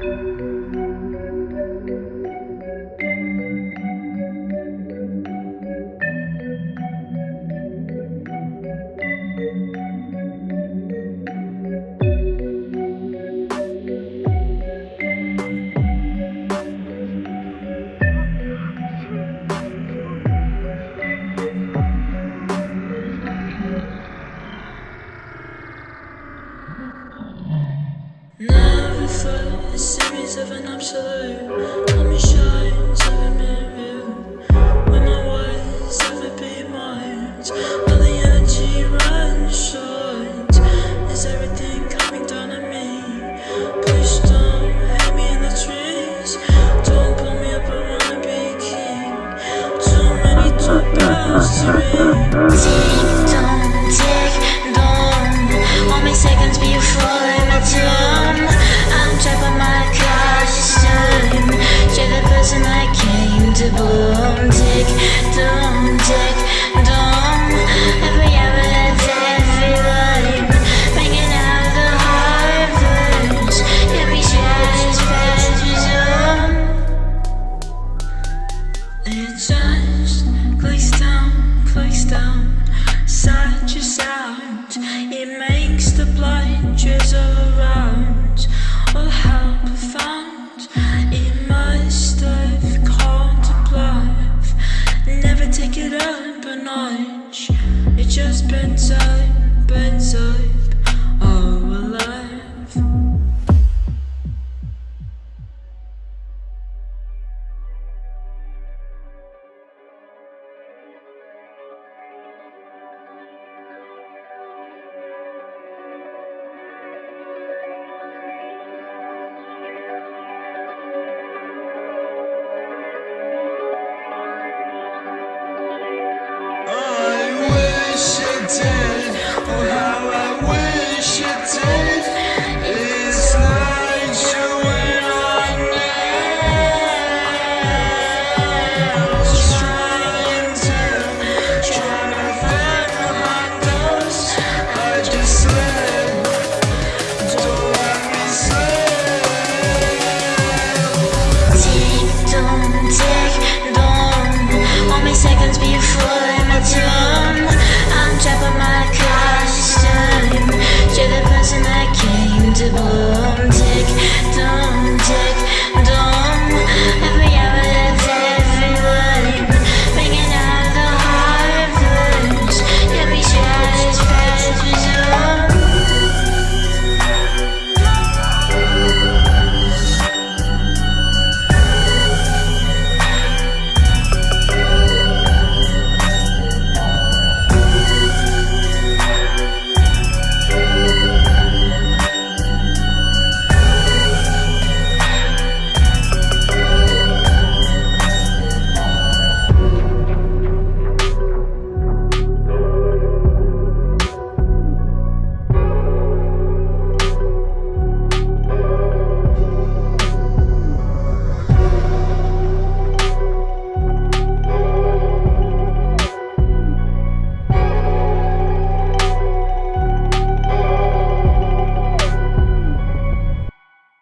Never felt a series of an absolute. Let me shine, seven minute view. When my words ever be mine. All the energy runs short. Is everything coming down on me? Please don't hit me in the trees. Don't pull me up, I wanna be king. Too many two bells to ring. He makes the blood drizzle around. All help found. He must have called to bluff Never take it up a notch. It just bends out, bends out.